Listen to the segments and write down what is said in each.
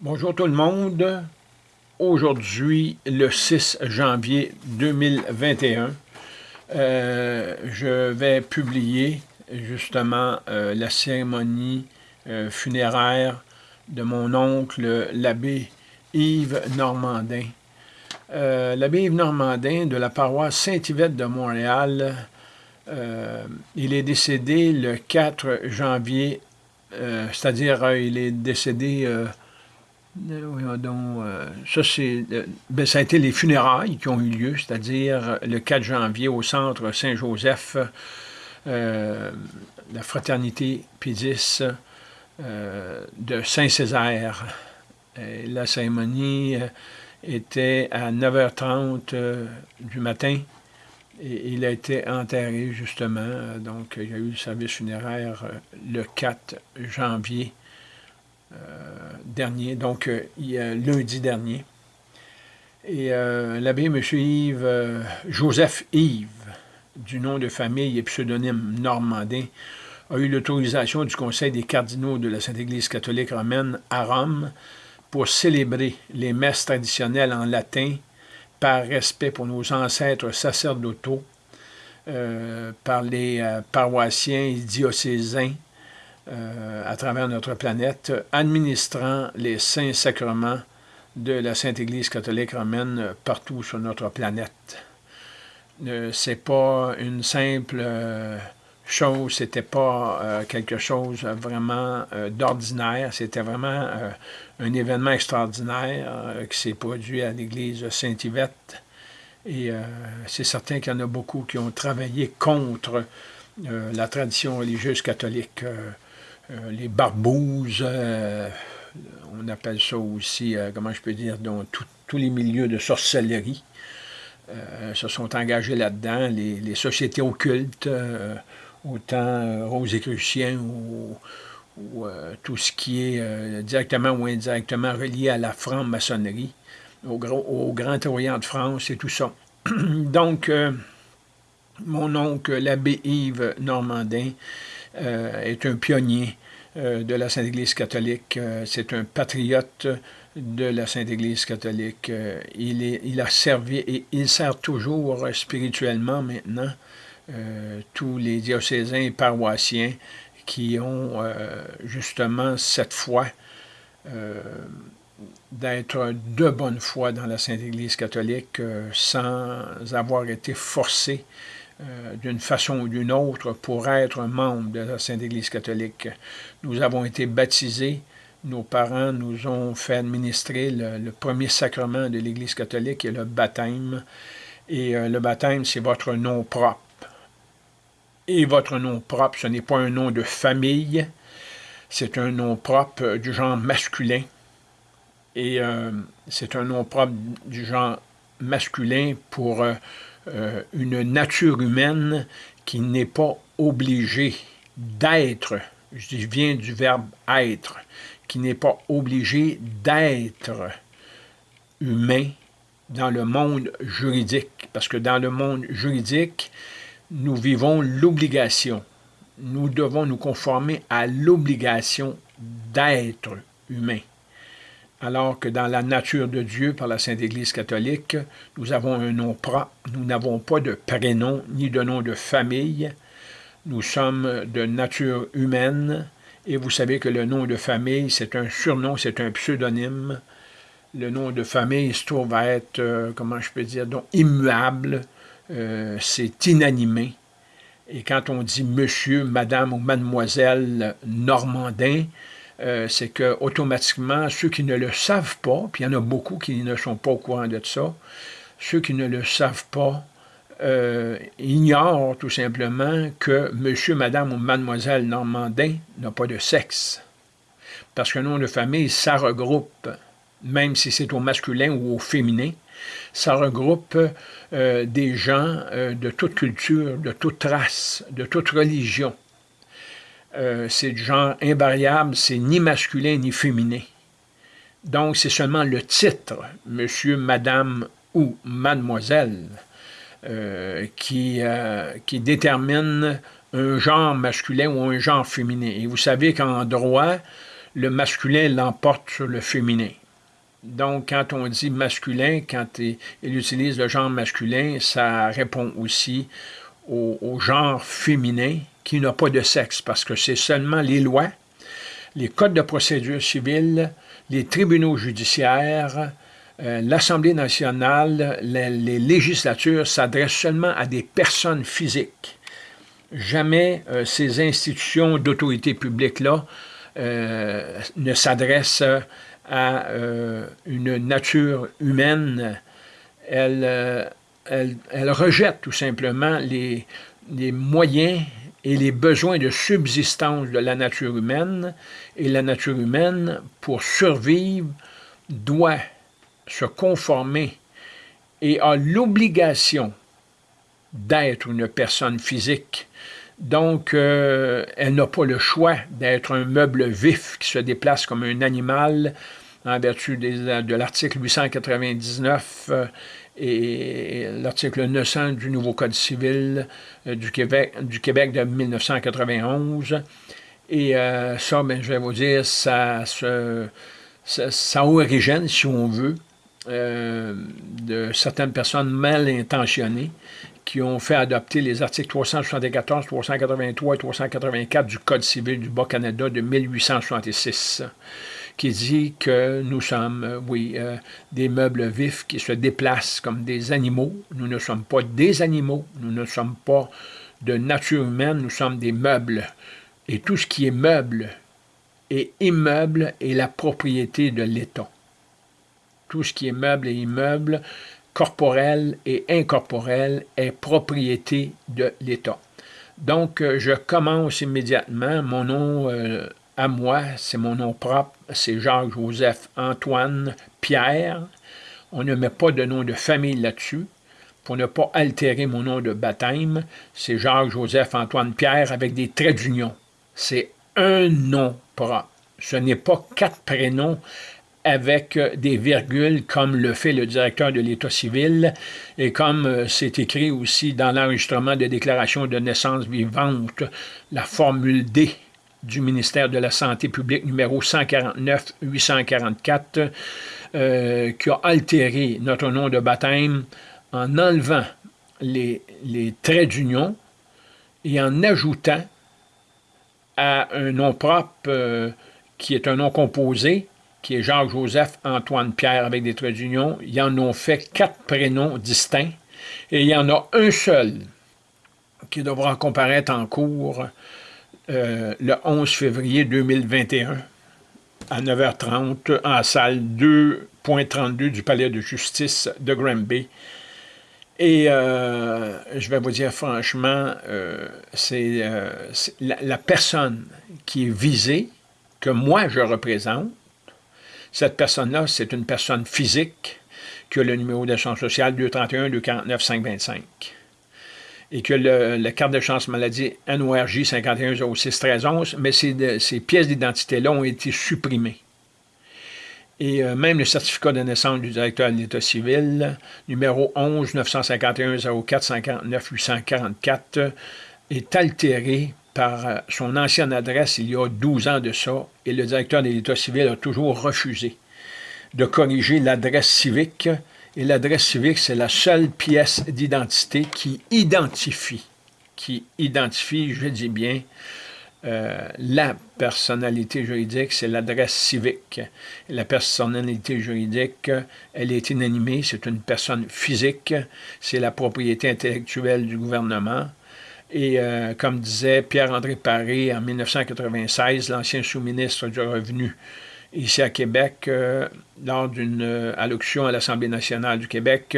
Bonjour tout le monde. Aujourd'hui, le 6 janvier 2021, euh, je vais publier justement euh, la cérémonie euh, funéraire de mon oncle, l'abbé Yves Normandin. l'abbé Yves Normandin de la paroisse Saint-Yvette de Montréal, il est décédé le 4 janvier, c'est-à-dire il est décédé donc, euh, ça, c'est, euh, ben, ça a été les funérailles qui ont eu lieu, c'est-à-dire le 4 janvier au centre Saint-Joseph, la fraternité Pédis de Saint-Césaire. La cérémonie était à 9h30 du matin et il a été enterré justement. donc, il y a eu le service funéraire le 4 janvier euh, donc euh, lundi dernier. Et euh, l'abbé M. Yves, Joseph Yves, du nom de famille et pseudonyme Normandin, a eu l'autorisation du Conseil des cardinaux de la Sainte Église catholique romaine à Rome pour célébrer les messes traditionnelles en latin par respect pour nos ancêtres sacerdotaux, par les paroissiens et diocésains, euh, à travers notre planète, administrant les saints sacrements de la Sainte Église catholique romaine partout sur notre planète. Euh, c'est pas une simple euh, chose, c'était pas quelque chose vraiment d'ordinaire, c'était vraiment un événement extraordinaire qui s'est produit à l'église Saint-Yvette. Et c'est certain qu'il y en a beaucoup qui ont travaillé contre la tradition religieuse catholique. Euh, les barbouzes, euh, on appelle ça aussi, euh, comment je peux dire, tous les milieux de sorcellerie, se sont engagés là-dedans, les, sociétés occultes, autant rosicruciens ou, ou tout ce qui est directement ou indirectement relié à la franc-maçonnerie, au, Grand Orient de France et tout ça. Donc, mon oncle, l'abbé Yves Normandin, est un pionnier de la Sainte-Église catholique. Euh, c'est un patriote de la Sainte-Église catholique. Euh, il a servi et il sert toujours spirituellement maintenant tous les diocésains et paroissiens qui ont justement cette foi d'être de bonne foi dans la Sainte Église catholique sans avoir été forcés euh, d'une façon ou d'une autre pour être membre de la Sainte Église catholique. Nous avons été baptisés, nos parents nous ont fait administrer le, premier sacrement de l'Église catholique, et le baptême. Et euh, le baptême, c'est votre nom propre. Et votre nom propre, ce n'est pas un nom de famille, c'est un nom propre du genre masculin. Et euh, c'est un nom propre du genre masculin pour euh, une nature humaine qui n'est pas obligée d'être, je viens du verbe être, qui n'est pas obligée d'être humain dans le monde juridique. Parce que dans le monde juridique, nous vivons l'obligation. Nous devons nous conformer à l'obligation d'être humain alors que dans la nature de Dieu, par la Sainte Église catholique, nous avons un nom propre, nous n'avons pas de prénom ni de nom de famille, nous sommes de nature humaine, et vous savez que le nom de famille, c'est un surnom, c'est un pseudonyme. Le nom de famille se trouve à être, euh, comment je peux dire, donc immuable, euh, c'est inanimé. Et quand on dit monsieur, madame ou mademoiselle Normandin, euh, c'est que automatiquement, ceux qui ne le savent pas, puis il y en a beaucoup qui ne sont pas au courant de ça, ceux qui ne le savent pas euh, ignorent tout simplement que monsieur, madame ou mademoiselle Normandin n'a pas de sexe. Parce que nom de famille, ça regroupe, même si c'est au masculin ou au féminin, ça regroupe euh, des gens de toute culture, de toute race, de toute religion. Euh, c'est du genre invariable, c'est ni masculin ni féminin. Donc, c'est seulement le titre, monsieur, madame ou mademoiselle, euh, euh, qui détermine un genre masculin ou un genre féminin. Et vous savez qu'en droit, le masculin l'emporte sur le féminin. Donc, quand on dit masculin, quand il utilise le genre masculin, ça répond aussi au, genre féminin qui n'a pas de sexe, parce que c'est seulement les lois, les codes de procédure civile, les tribunaux judiciaires, euh, l'Assemblée nationale, les, législatures s'adressent seulement à des personnes physiques. Jamais euh, ces institutions d'autorité publique-là euh, ne s'adressent à une nature humaine. Elles, elle, rejette tout simplement les, les moyens et les besoins de subsistance de la nature humaine, et la nature humaine, pour survivre, doit se conformer et a l'obligation d'être une personne physique. Donc, euh, elle n'a pas le choix d'être un meuble vif qui se déplace comme un animal en vertu de l'article 899 euh, et l'article 900 du nouveau Code civil euh, du, Québec, de 1991. Et ça, ben, je vais vous dire, ça, ça, ça origine, si on veut, euh, de certaines personnes mal intentionnées qui ont fait adopter les articles 374, 383 et 384 du Code civil du Bas-Canada de 1866, qui dit que nous sommes, euh, oui, euh, des meubles vifs qui se déplacent comme des animaux. Nous ne sommes pas des animaux, nous ne sommes pas de nature humaine, nous sommes des meubles. Et tout ce qui est meuble et immeuble est la propriété de l'État tout ce qui est meuble et immeuble, corporel et incorporel, est propriété de l'État. Donc, euh, je commence immédiatement. Mon nom à moi, c'est mon nom propre, c'est Jacques-Joseph Antoine Pierre. On ne met pas de nom de famille là-dessus pour ne pas altérer mon nom de baptême. C'est Jacques-Joseph Antoine Pierre avec des traits d'union. C'est un nom propre. Ce n'est pas quatre prénoms avec des virgules comme le fait le directeur de l'État civil et comme euh, c'est écrit aussi dans l'enregistrement de déclaration de naissance vivante, la formule D du ministère de la Santé publique numéro 149-844 euh, qui a altéré notre nom de baptême en enlevant les, les traits d'union et en ajoutant à un nom propre qui est un nom composé qui est Jacques-Joseph Antoine Pierre avec des traits d'union, ils en ont fait quatre prénoms distincts et il y en a un seul qui devra comparaître en cours euh, le 11 février 2021 à 9h30 en salle 2.32 du Palais de justice de Granby. Et euh, je vais vous dire franchement, euh, c'est la personne qui est visée, que moi je représente, cette personne-là, c'est une personne physique qui a le numéro de chance sociale 231-249-525 et que le, carte de chance maladie NORJ 5106 mais ces, ces pièces d'identité-là ont été supprimées. Et euh, même le certificat de naissance du directeur de l'État civil, numéro 11 951 04 59 844, est altéré par euh, son ancienne adresse il y a 12 ans de ça, et le directeur de l'État civil a toujours refusé de corriger l'adresse civique, et l'adresse civique, c'est la seule pièce d'identité qui identifie, qui identifie, je dis bien, euh, la personnalité juridique, c'est l'adresse civique. La personnalité juridique, elle est inanimée, c'est une personne physique, c'est la propriété intellectuelle du gouvernement, et euh, comme disait Pierre-André Paré en 1996, l'ancien sous-ministre du Revenu ici à Québec, euh, lors d'une euh, allocution à l'Assemblée nationale du Québec,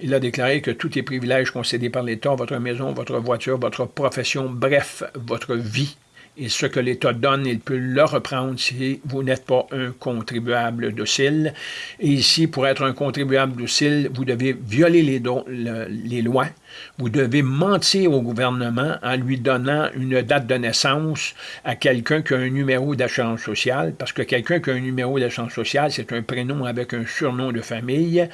il a déclaré que tous les privilèges concédés par l'État, votre maison, votre voiture, votre profession, bref, votre vie, et ce que l'État donne, il peut le reprendre si vous n'êtes pas un contribuable docile. Et ici, pour être un contribuable docile, vous devez violer les, lois, vous devez mentir au gouvernement en lui donnant une date de naissance à quelqu'un qui a un numéro d'assurance sociale, parce que quelqu'un qui a un numéro d'assurance sociale, c'est un prénom avec un surnom de famille,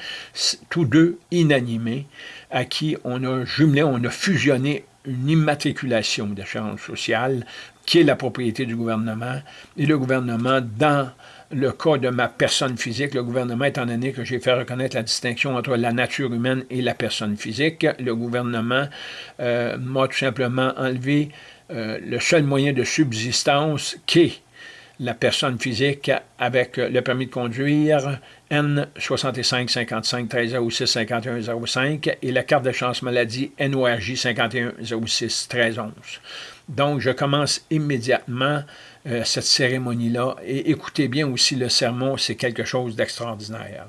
tous deux inanimés, à qui on a jumelé, on a fusionné une immatriculation d'assurance sociale qui est la propriété du gouvernement, et le gouvernement, dans le cas de ma personne physique, le gouvernement, étant donné que j'ai fait reconnaître la distinction entre la nature humaine et la personne physique, le gouvernement euh, m'a tout simplement enlevé euh, le seul moyen de subsistance qui est la personne physique avec le permis de conduire N 65 55 13 06 51 05 et la carte de chance maladie NORJ 51 06 13 11. Donc, je commence immédiatement euh, cette cérémonie-là. Et écoutez bien aussi le sermon, c'est quelque chose d'extraordinaire.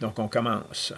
Donc, on commence.